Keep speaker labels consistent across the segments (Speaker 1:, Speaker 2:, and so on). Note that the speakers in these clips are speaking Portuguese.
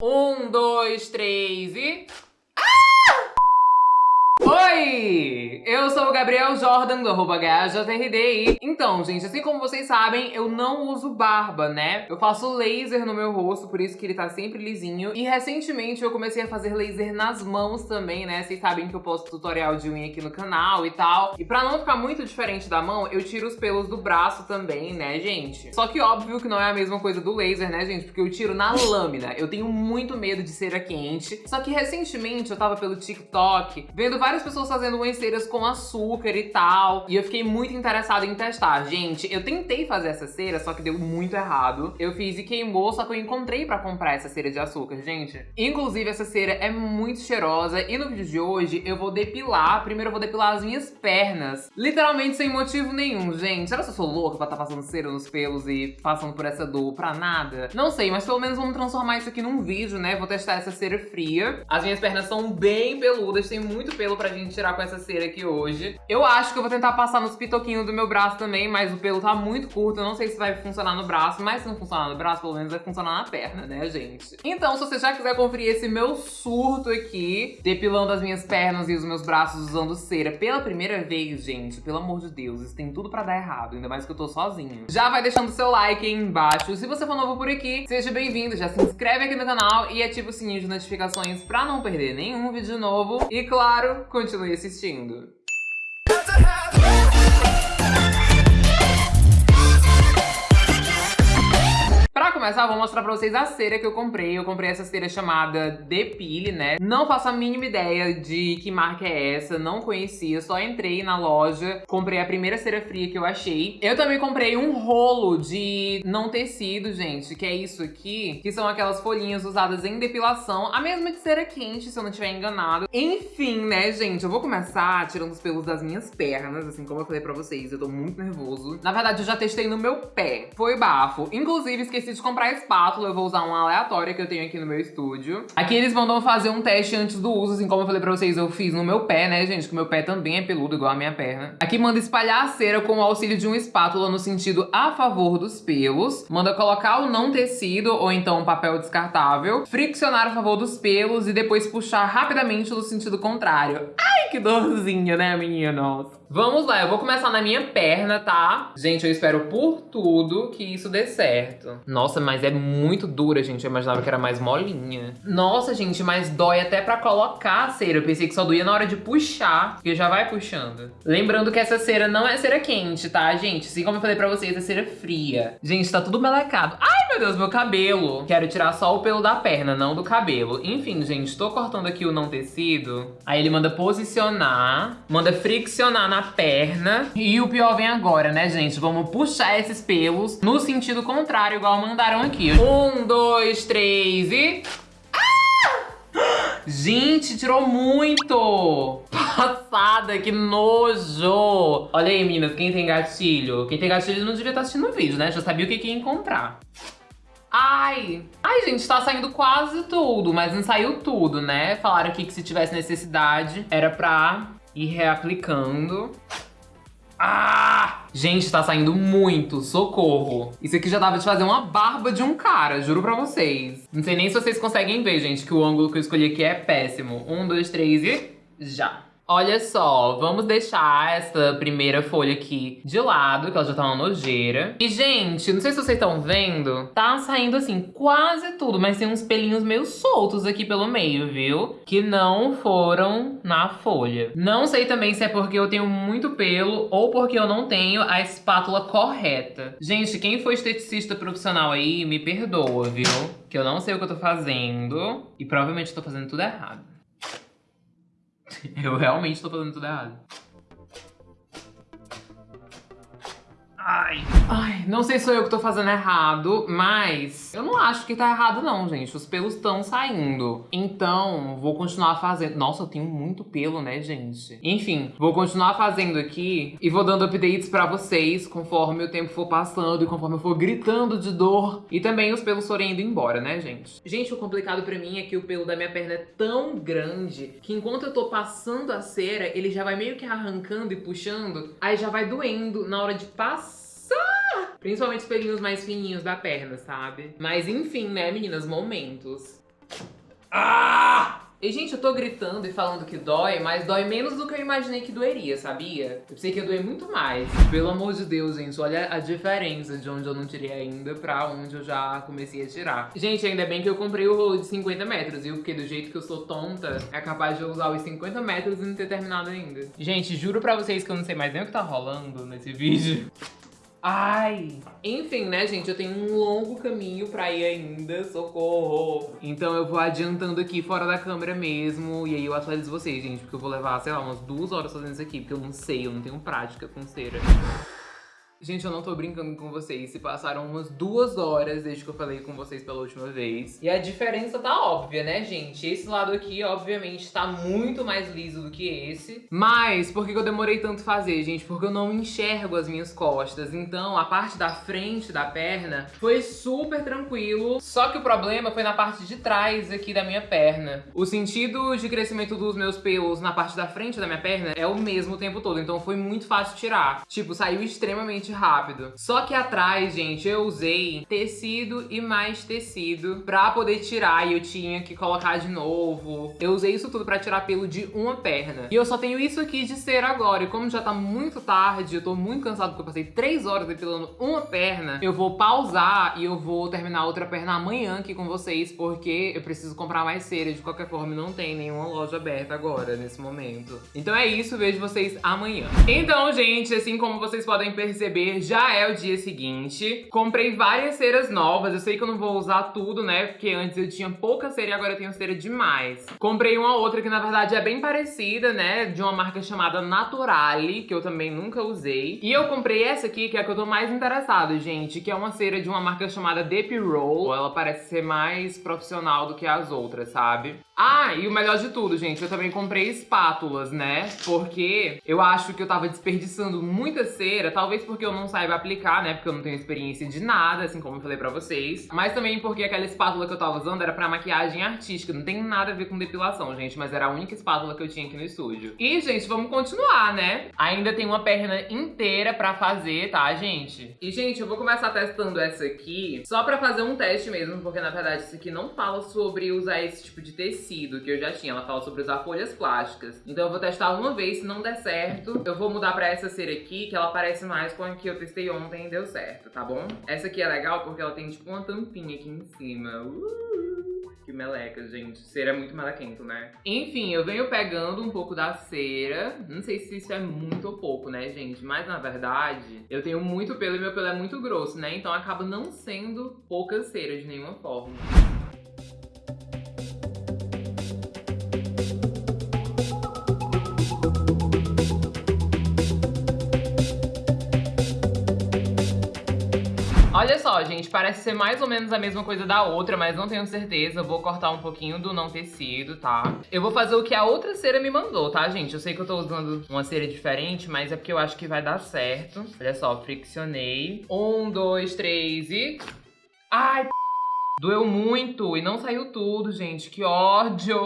Speaker 1: Um, dois, três e... Oi! Eu sou o Gabriel Jordan, do arroba. Então, gente, assim como vocês sabem, eu não uso barba, né? Eu faço laser no meu rosto, por isso que ele tá sempre lisinho. E recentemente eu comecei a fazer laser nas mãos também, né? Vocês sabem que eu posto tutorial de unha aqui no canal e tal. E pra não ficar muito diferente da mão, eu tiro os pelos do braço também, né, gente? Só que óbvio que não é a mesma coisa do laser, né, gente? Porque eu tiro na lâmina. Eu tenho muito medo de cera quente. Só que recentemente eu tava pelo TikTok vendo várias pessoas fazendo umas ceras com açúcar e tal. E eu fiquei muito interessada em testar. Gente, eu tentei fazer essa cera, só que deu muito errado. Eu fiz e queimou, só que eu encontrei pra comprar essa cera de açúcar, gente. Inclusive, essa cera é muito cheirosa. E no vídeo de hoje, eu vou depilar. Primeiro eu vou depilar as minhas pernas. Literalmente sem motivo nenhum, gente. Será que eu sou louca pra estar tá passando cera nos pelos e passando por essa dor pra nada? Não sei, mas pelo menos vamos transformar isso aqui num vídeo, né? Vou testar essa cera fria. As minhas pernas são bem peludas, tem muito pelo pra gente tirar com essa cera aqui hoje. Eu acho que eu vou tentar passar nos pitoquinhos do meu braço também, mas o pelo tá muito curto, eu não sei se vai funcionar no braço, mas se não funcionar no braço, pelo menos vai funcionar na perna, né, gente? Então, se você já quiser conferir esse meu surto aqui, depilando as minhas pernas e os meus braços usando cera pela primeira vez, gente, pelo amor de Deus, isso tem tudo pra dar errado, ainda mais que eu tô sozinha. Já vai deixando seu like aí embaixo. Se você for novo por aqui, seja bem-vindo, já se inscreve aqui no canal e ativa o sininho de notificações pra não perder nenhum vídeo novo. E claro, continue continue assistindo. começar, vou mostrar pra vocês a cera que eu comprei. Eu comprei essa cera chamada Depile, né? Não faço a mínima ideia de que marca é essa, não conhecia. Só entrei na loja, comprei a primeira cera fria que eu achei. Eu também comprei um rolo de não tecido, gente, que é isso aqui, que são aquelas folhinhas usadas em depilação. A mesma de cera quente, se eu não estiver enganado. Enfim, né, gente, eu vou começar tirando os pelos das minhas pernas, assim como eu falei pra vocês. Eu tô muito nervoso. Na verdade, eu já testei no meu pé. Foi bafo. Inclusive, esqueci comprar espátula, eu vou usar uma aleatória que eu tenho aqui no meu estúdio. Aqui eles mandam fazer um teste antes do uso, assim como eu falei pra vocês, eu fiz no meu pé, né, gente? Que o meu pé também é peludo, igual a minha perna. Aqui manda espalhar a cera com o auxílio de uma espátula no sentido a favor dos pelos. Manda colocar o não tecido ou então um papel descartável. Friccionar a favor dos pelos e depois puxar rapidamente no sentido contrário. Ai, que dorzinha, né, meninos? Vamos lá, eu vou começar na minha perna, tá? Gente, eu espero por tudo que isso dê certo. Nossa, mas é muito dura, gente. Eu imaginava que era mais molinha. Nossa, gente, mas dói até pra colocar a cera. Eu pensei que só doía na hora de puxar, porque já vai puxando. Lembrando que essa cera não é cera quente, tá, gente? Assim como eu falei pra vocês, é cera fria. Gente, tá tudo melecado. Ai, meu Deus, meu cabelo. Quero tirar só o pelo da perna, não do cabelo. Enfim, gente, tô cortando aqui o não tecido. Aí ele manda posicionar, manda friccionar na perna. E o pior vem agora, né, gente? Vamos puxar esses pelos no sentido contrário, igual mandaram aqui. Um, dois, três e... Ah! Gente, tirou muito! Passada, que nojo! Olha aí, meninas, quem tem gatilho? Quem tem gatilho não devia estar assistindo o vídeo, né? Já sabia o que, que ia encontrar. Ai, ai gente, tá saindo quase tudo, mas não saiu tudo, né? Falaram aqui que se tivesse necessidade, era pra ir reaplicando. Ah! Gente, tá saindo muito, socorro. Isso aqui já dava de fazer uma barba de um cara, juro pra vocês. Não sei nem se vocês conseguem ver, gente, que o ângulo que eu escolhi aqui é péssimo. Um, dois, três e... já. Olha só, vamos deixar essa primeira folha aqui de lado, que ela já tá uma nojeira. E, gente, não sei se vocês estão vendo, tá saindo, assim, quase tudo, mas tem uns pelinhos meio soltos aqui pelo meio, viu? Que não foram na folha. Não sei também se é porque eu tenho muito pelo ou porque eu não tenho a espátula correta. Gente, quem for esteticista profissional aí, me perdoa, viu? Que eu não sei o que eu tô fazendo e provavelmente tô fazendo tudo errado. Eu realmente tô fazendo tudo errado. Ai. Ai, não sei se sou eu que tô fazendo errado, mas eu não acho que tá errado não, gente. Os pelos estão saindo. Então, vou continuar fazendo. Nossa, eu tenho muito pelo, né, gente? Enfim, vou continuar fazendo aqui e vou dando updates pra vocês conforme o tempo for passando e conforme eu for gritando de dor. E também os pelos forem indo embora, né, gente? Gente, o complicado pra mim é que o pelo da minha perna é tão grande que enquanto eu tô passando a cera, ele já vai meio que arrancando e puxando, aí já vai doendo na hora de passar Principalmente os pelinhos mais fininhos da perna, sabe? Mas enfim, né, meninas? Momentos. Ah! E, gente, eu tô gritando e falando que dói, mas dói menos do que eu imaginei que doeria, sabia? Eu pensei que ia doer muito mais. Pelo amor de Deus, gente, olha a diferença de onde eu não tirei ainda pra onde eu já comecei a tirar. Gente, ainda bem que eu comprei o rolo de 50 metros, viu? Porque do jeito que eu sou tonta, é capaz de eu usar os 50 metros e não ter terminado ainda. Gente, juro pra vocês que eu não sei mais nem o que tá rolando nesse vídeo. Ai! Enfim, né, gente? Eu tenho um longo caminho pra ir ainda, socorro! Então eu vou adiantando aqui fora da câmera mesmo, e aí eu atualizo vocês, gente, porque eu vou levar, sei lá, umas duas horas fazendo isso aqui, porque eu não sei, eu não tenho prática com cera. Gente, eu não tô brincando com vocês. Se passaram umas duas horas desde que eu falei com vocês pela última vez. E a diferença tá óbvia, né, gente? Esse lado aqui, obviamente, tá muito mais liso do que esse. Mas, por que eu demorei tanto fazer, gente? Porque eu não enxergo as minhas costas. Então, a parte da frente da perna foi super tranquilo. Só que o problema foi na parte de trás aqui da minha perna. O sentido de crescimento dos meus pelos na parte da frente da minha perna é o mesmo o tempo todo. Então, foi muito fácil tirar. Tipo, saiu extremamente rápido. Só que atrás, gente, eu usei tecido e mais tecido pra poder tirar e eu tinha que colocar de novo. Eu usei isso tudo pra tirar pelo de uma perna. E eu só tenho isso aqui de cera agora. E como já tá muito tarde, eu tô muito cansado porque eu passei três horas depilando uma perna, eu vou pausar e eu vou terminar outra perna amanhã aqui com vocês, porque eu preciso comprar mais cera. De qualquer forma, não tem nenhuma loja aberta agora, nesse momento. Então é isso, vejo vocês amanhã. Então, gente, assim como vocês podem perceber, já é o dia seguinte. Comprei várias ceras novas, eu sei que eu não vou usar tudo, né? Porque antes eu tinha pouca cera e agora eu tenho cera demais. Comprei uma outra que na verdade é bem parecida, né? De uma marca chamada Naturale, que eu também nunca usei. E eu comprei essa aqui, que é a que eu tô mais interessado, gente, que é uma cera de uma marca chamada Deep Roll. Ela parece ser mais profissional do que as outras, sabe? Ah, e o melhor de tudo, gente, eu também comprei espátulas, né? Porque eu acho que eu tava desperdiçando muita cera, talvez porque eu não saiba aplicar, né? Porque eu não tenho experiência de nada, assim como eu falei pra vocês. Mas também porque aquela espátula que eu tava usando era pra maquiagem artística, não tem nada a ver com depilação, gente, mas era a única espátula que eu tinha aqui no estúdio. E, gente, vamos continuar, né? Ainda tem uma perna inteira pra fazer, tá, gente? E, gente, eu vou começar testando essa aqui só pra fazer um teste mesmo, porque, na verdade, isso aqui não fala sobre usar esse tipo de tecido tecido que eu já tinha. Ela fala sobre usar folhas plásticas. Então eu vou testar uma vez, se não der certo, eu vou mudar pra essa cera aqui, que ela parece mais com a que eu testei ontem e deu certo, tá bom? Essa aqui é legal porque ela tem tipo uma tampinha aqui em cima. Uh, que meleca, gente. Cera é muito melequento, né? Enfim, eu venho pegando um pouco da cera. Não sei se isso é muito ou pouco, né, gente? Mas, na verdade, eu tenho muito pelo e meu pelo é muito grosso, né? Então acaba não sendo pouca cera de nenhuma forma. Olha só, gente, parece ser mais ou menos a mesma coisa da outra, mas não tenho certeza. Vou cortar um pouquinho do não tecido, tá? Eu vou fazer o que a outra cera me mandou, tá, gente? Eu sei que eu tô usando uma cera diferente, mas é porque eu acho que vai dar certo. Olha só, friccionei. Um, dois, três e... Ai, Doeu muito e não saiu tudo, gente. Que ódio!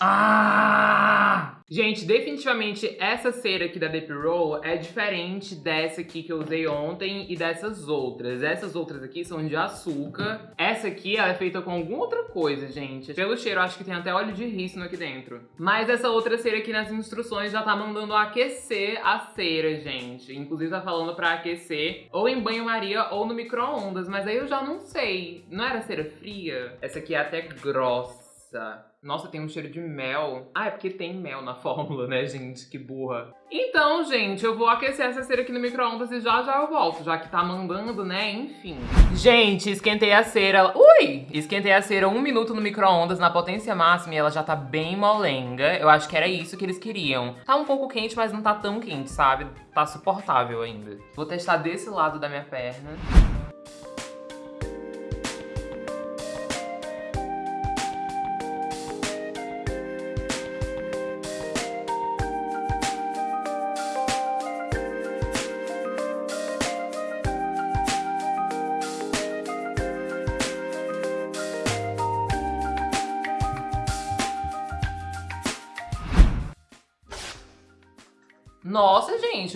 Speaker 1: Ah! Gente, definitivamente essa cera aqui da Deep Roll é diferente dessa aqui que eu usei ontem e dessas outras. Essas outras aqui são de açúcar. Essa aqui ela é feita com alguma outra coisa, gente. Pelo cheiro, acho que tem até óleo de rícino aqui dentro. Mas essa outra cera aqui nas instruções já tá mandando aquecer a cera, gente. Inclusive tá falando pra aquecer ou em banho-maria ou no micro-ondas. Mas aí eu já não sei. Não era cera fria? Essa aqui é até grossa. Nossa, tem um cheiro de mel. Ah, é porque tem mel na fórmula, né, gente? Que burra. Então, gente, eu vou aquecer essa cera aqui no micro-ondas e já já eu volto, já que tá mandando, né? Enfim. Gente, esquentei a cera... Ui! Esquentei a cera um minuto no micro-ondas na potência máxima e ela já tá bem molenga. Eu acho que era isso que eles queriam. Tá um pouco quente, mas não tá tão quente, sabe? Tá suportável ainda. Vou testar desse lado da minha perna.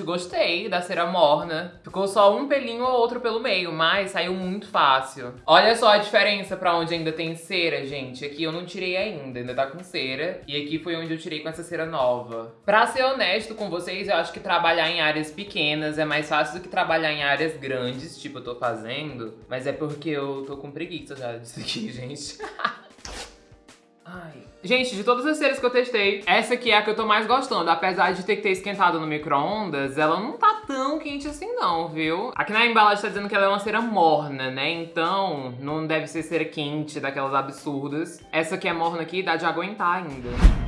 Speaker 1: Gostei da cera morna. Ficou só um pelinho ou outro pelo meio, mas saiu muito fácil. Olha só a diferença pra onde ainda tem cera, gente. Aqui eu não tirei ainda, ainda tá com cera. E aqui foi onde eu tirei com essa cera nova. Pra ser honesto com vocês, eu acho que trabalhar em áreas pequenas é mais fácil do que trabalhar em áreas grandes, tipo eu tô fazendo. Mas é porque eu tô com preguiça já disso aqui, gente. Ai. Gente, de todas as ceras que eu testei, essa aqui é a que eu tô mais gostando. Apesar de ter que ter esquentado no micro-ondas, ela não tá tão quente assim não, viu? Aqui na embalagem tá dizendo que ela é uma cera morna, né? Então, não deve ser cera quente, daquelas absurdas. Essa aqui é morna aqui, dá de aguentar ainda.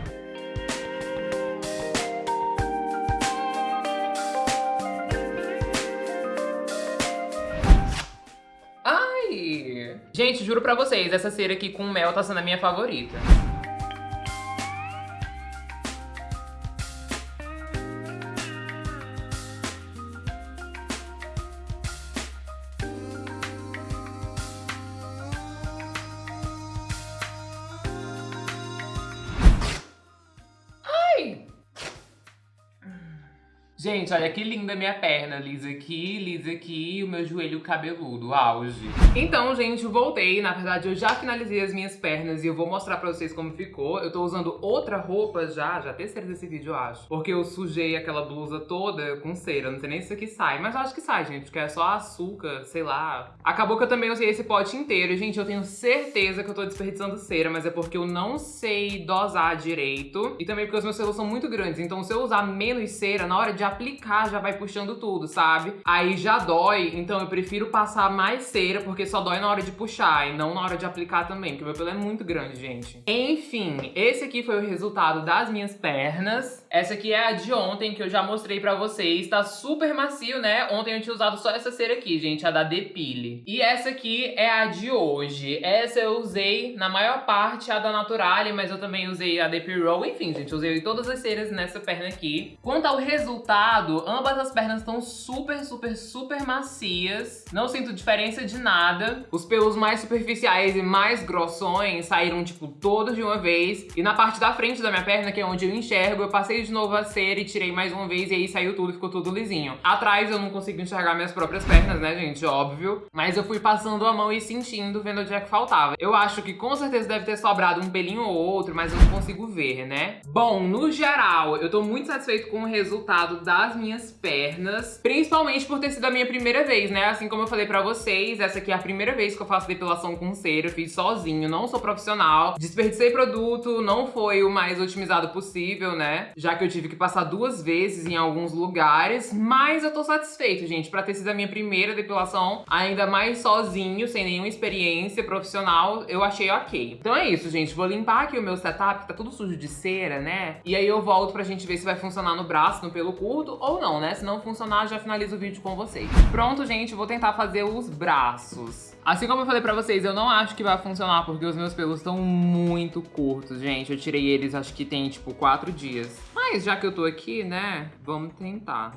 Speaker 1: Gente, juro pra vocês, essa cera aqui com mel tá sendo a minha favorita. Gente, olha que linda minha perna, lisa aqui, lisa aqui e o meu joelho cabeludo, auge. Então, gente, voltei. Na verdade, eu já finalizei as minhas pernas e eu vou mostrar pra vocês como ficou. Eu tô usando outra roupa já, já terceira desse vídeo, eu acho. Porque eu sujei aquela blusa toda com cera, não sei nem se isso aqui sai. Mas eu acho que sai, gente, porque é só açúcar, sei lá. Acabou que eu também usei esse pote inteiro. Gente, eu tenho certeza que eu tô desperdiçando cera, mas é porque eu não sei dosar direito. E também porque os meus pelos são muito grandes, então se eu usar menos cera, na hora de aplicar já vai puxando tudo, sabe? Aí já dói, então eu prefiro passar mais cera, porque só dói na hora de puxar e não na hora de aplicar também, porque meu pelo é muito grande, gente. Enfim, esse aqui foi o resultado das minhas pernas. Essa aqui é a de ontem, que eu já mostrei pra vocês. Tá super macio, né? Ontem eu tinha usado só essa cera aqui, gente, a da Depile. E essa aqui é a de hoje. Essa eu usei, na maior parte, a da Naturale, mas eu também usei a Depil Roll. Enfim, gente, usei todas as ceras nessa perna aqui. Quanto ao resultado, lado, ambas as pernas estão super, super, super macias. Não sinto diferença de nada. Os pelos mais superficiais e mais grossões saíram, tipo, todos de uma vez. E na parte da frente da minha perna, que é onde eu enxergo, eu passei de novo a cera e tirei mais uma vez e aí saiu tudo, ficou tudo lisinho. Atrás eu não consigo enxergar minhas próprias pernas, né, gente? Óbvio. Mas eu fui passando a mão e sentindo, vendo onde é que faltava. Eu acho que com certeza deve ter sobrado um pelinho ou outro, mas eu não consigo ver, né? Bom, no geral, eu tô muito satisfeito com o resultado das minhas pernas, principalmente por ter sido a minha primeira vez, né? Assim como eu falei pra vocês, essa aqui é a primeira vez que eu faço depilação com cera, eu fiz sozinho, não sou profissional, desperdicei produto, não foi o mais otimizado possível, né? Já que eu tive que passar duas vezes em alguns lugares, mas eu tô satisfeito, gente, pra ter sido a minha primeira depilação, ainda mais sozinho, sem nenhuma experiência profissional, eu achei ok. Então é isso, gente, vou limpar aqui o meu setup, que tá tudo sujo de cera, né? E aí eu volto pra gente ver se vai funcionar no braço, no pelo curto, ou não, né? Se não funcionar, já finalizo o vídeo com vocês. Pronto, gente, vou tentar fazer os braços. Assim como eu falei pra vocês, eu não acho que vai funcionar porque os meus pelos estão muito curtos, gente. Eu tirei eles, acho que tem, tipo, quatro dias. Mas já que eu tô aqui, né, vamos tentar.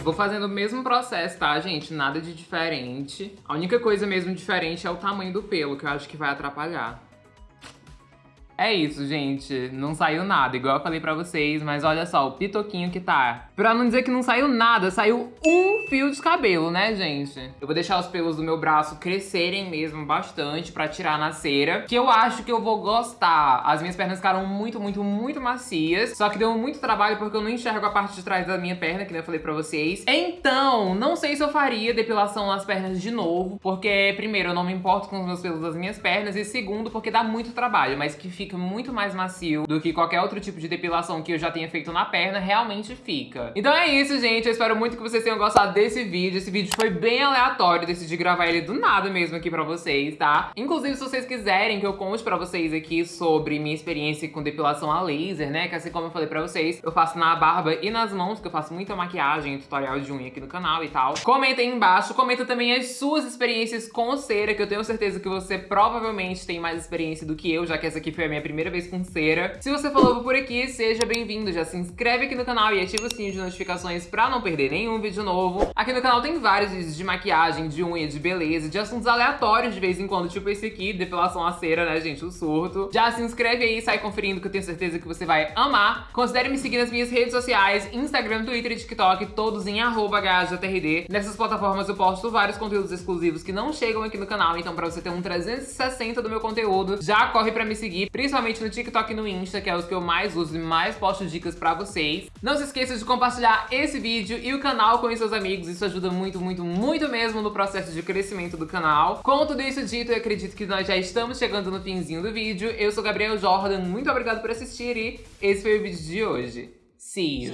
Speaker 1: Vou fazendo o mesmo processo, tá, gente? Nada de diferente. A única coisa mesmo diferente é o tamanho do pelo, que eu acho que vai atrapalhar. É isso, gente. Não saiu nada, igual eu falei pra vocês, mas olha só, o pitoquinho que tá. Pra não dizer que não saiu nada, saiu um fio de cabelo, né, gente? Eu vou deixar os pelos do meu braço crescerem mesmo bastante pra tirar na cera, que eu acho que eu vou gostar. As minhas pernas ficaram muito, muito, muito macias, só que deu muito trabalho porque eu não enxergo a parte de trás da minha perna, que nem eu falei pra vocês. Então, não sei se eu faria depilação nas pernas de novo, porque, primeiro, eu não me importo com os meus pelos das minhas pernas, e segundo, porque dá muito trabalho, mas que fica fica muito mais macio do que qualquer outro tipo de depilação que eu já tenha feito na perna, realmente fica. Então é isso, gente. Eu espero muito que vocês tenham gostado desse vídeo. Esse vídeo foi bem aleatório, decidi gravar ele do nada mesmo aqui pra vocês, tá? Inclusive, se vocês quiserem que eu conte pra vocês aqui sobre minha experiência com depilação a laser, né? Que assim como eu falei pra vocês, eu faço na barba e nas mãos, que eu faço muita maquiagem e tutorial de unha aqui no canal e tal. Comenta aí embaixo, comenta também as suas experiências com cera, que eu tenho certeza que você provavelmente tem mais experiência do que eu, já que essa aqui foi a minha minha primeira vez com cera. Se você novo por aqui, seja bem-vindo. Já se inscreve aqui no canal e ativa o sininho de notificações pra não perder nenhum vídeo novo. Aqui no canal tem vários vídeos de maquiagem, de unha, de beleza, de assuntos aleatórios de vez em quando, tipo esse aqui, depilação a cera, né, gente? O surto. Já se inscreve aí, sai conferindo que eu tenho certeza que você vai amar. Considere me seguir nas minhas redes sociais, Instagram, Twitter e TikTok, todos em arroba Nessas plataformas eu posto vários conteúdos exclusivos que não chegam aqui no canal, então pra você ter um 360 do meu conteúdo, já corre pra me seguir, principalmente no TikTok e no Insta, que é os que eu mais uso e mais posto dicas pra vocês. Não se esqueça de compartilhar esse vídeo e o canal com seus amigos, isso ajuda muito, muito, muito mesmo no processo de crescimento do canal. Com tudo isso dito, eu acredito que nós já estamos chegando no finzinho do vídeo. Eu sou Gabriel Jordan, muito obrigado por assistir e esse foi o vídeo de hoje. See you!